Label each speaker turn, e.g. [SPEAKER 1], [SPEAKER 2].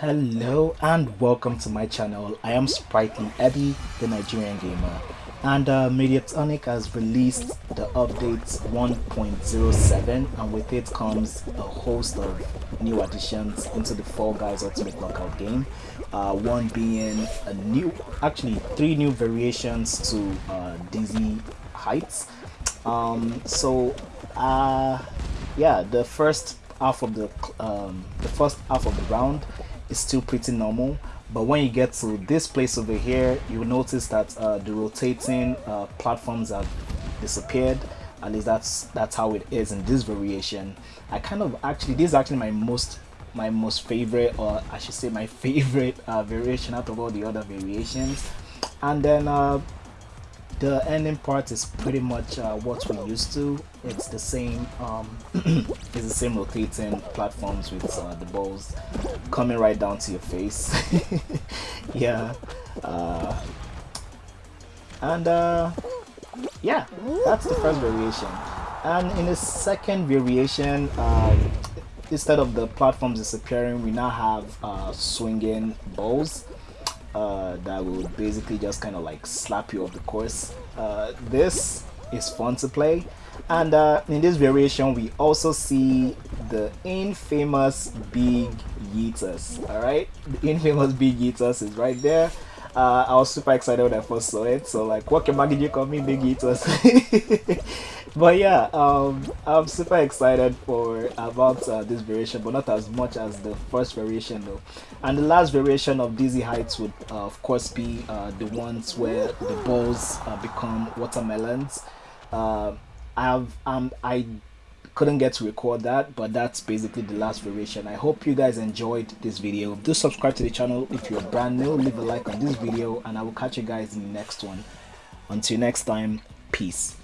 [SPEAKER 1] Hello and welcome to my channel. I am Sprightly Eddie, the Nigerian gamer, and uh, Mediatonic has released the update 1.07, and with it comes a host of new additions into the Fall Guys Ultimate Knockout game. Uh, one being a new, actually three new variations to uh, Dizzy Heights. Um, so, uh, yeah, the first half of the um, the first half of the round is still pretty normal but when you get to this place over here you'll notice that uh, the rotating uh, platforms have disappeared. At least that's that's how it is in this variation. I kind of actually this is actually my most my most favorite or I should say my favorite uh, variation out of all the other variations. And then uh, the ending part is pretty much uh, what we're used to. It's the same um, it's the same rotating platforms with uh, the balls coming right down to your face. Yeah. Uh, and uh, yeah that's the first variation. And in the second variation um, instead of the platforms disappearing we now have uh, swinging balls uh, that will basically just kind of like slap you off the course. Uh, this is fun to play. And uh, in this variation we also see the infamous big yeeters alright? The infamous big yeeters is right there uh, I was super excited when I first saw it. So like what can you call me? Big yeeters but yeah um, i'm super excited for about uh, this variation but not as much as the first variation though. And the last variation of dizzy heights would uh, of course be uh, the ones where the balls uh, become watermelons. Uh, i have um i couldn't get to record that but that's basically the last variation. I hope you guys enjoyed this video. Do subscribe to the channel if you're brand new. Leave a like on this video and i will catch you guys in the next one. Until next time peace